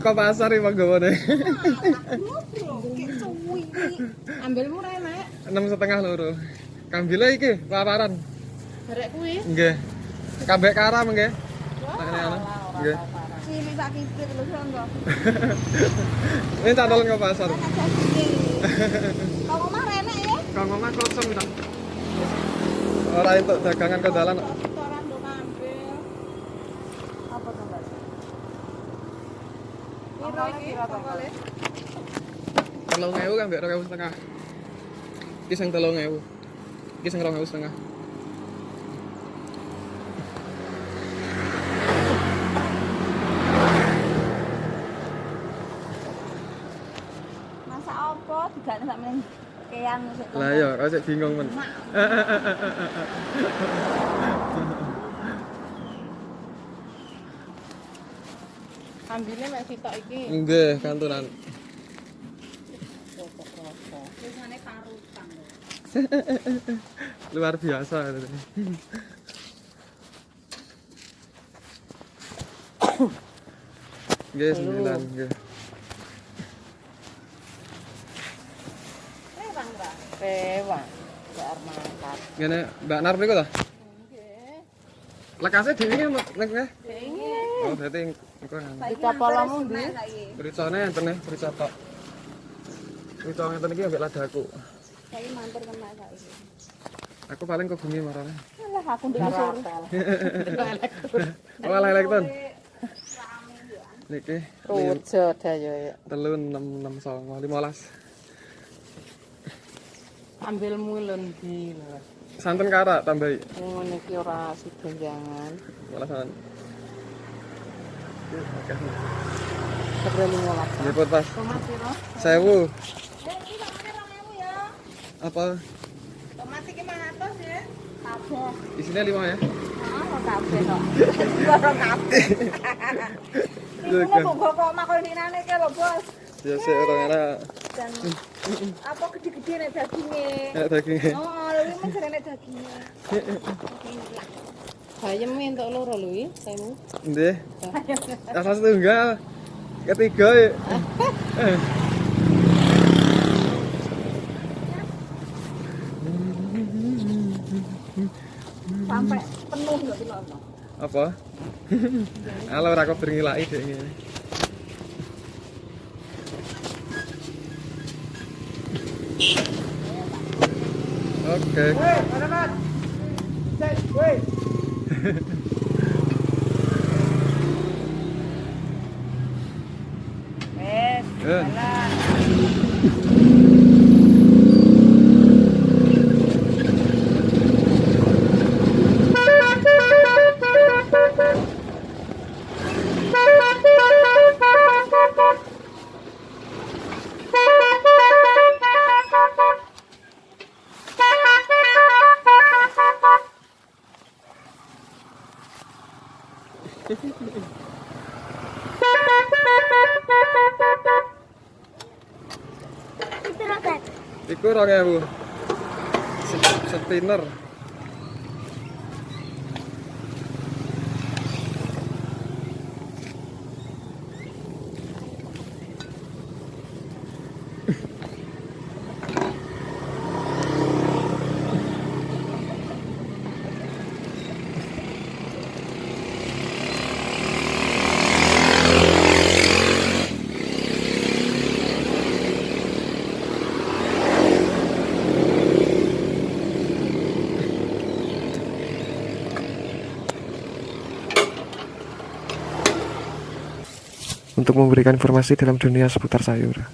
Kok pasar iki panggawane? Ambil murah nek. enam setengah loro. Kambile iki paparan. Barek kuwi. Nggih. Kambek karam nggih. Ana. Tak lho sanggo. Ini tak tolong ke pasar. Kau omah renek ya? Kang Mama kosong ta. Ora entuk dagangan ke dalan. Telung ewu kan mbek ewu setengah. Iki sing telung ewu. Iki sing rong ewu setengah. Masa apa digane sak meneh kean. Lah ya, kok bingung men. Ambine mek sitok iki. Nggih, kantunan. Parutan. Luar biasa. Nggih, sembilan, nggih. Rewang, Mbak. Rewang. Bar mangkat. Ngene, Mbak Nar niku ta? Nggih. Lekase dhewe nek nggih. Oh, berarti engko. Dicapolamu ndi? Bericane enten nih, berica tok. Berica ngeten iki ambek ladaku. Saiki mantur kena saiki. Aku paling bumi marane. Alah aku ndek. Oh, elektron. Niki Rojo dayo ya. telu enam enam songo limolas. Ambil mulun di. Santen kara tambahi. Ngene iki ora sida jangan. Malasan. Oke. Nipun pas. Sewu. Eh, iki samane 2000. Apa? Tomat iki 500 ya. Kabeh. Isinya lima ya? Heeh, kabeh kok. Ora kabeh. Iku kok kok ke lho, Bos. Ya sih orang era Dan apa gede-gede nek daginge. daging. Oh, luwi men serene daginge. Bayem entuk loro luwi, temu. Ndih. Rasa setunggal. Ketiga ya. Sampai penuh lho iki lho. Apa? Halo ora kok ngilaki dek ngene. Oke. Wes, Eh. jalan. Iku 2000. Se- Untuk memberikan informasi dalam dunia seputar sayur.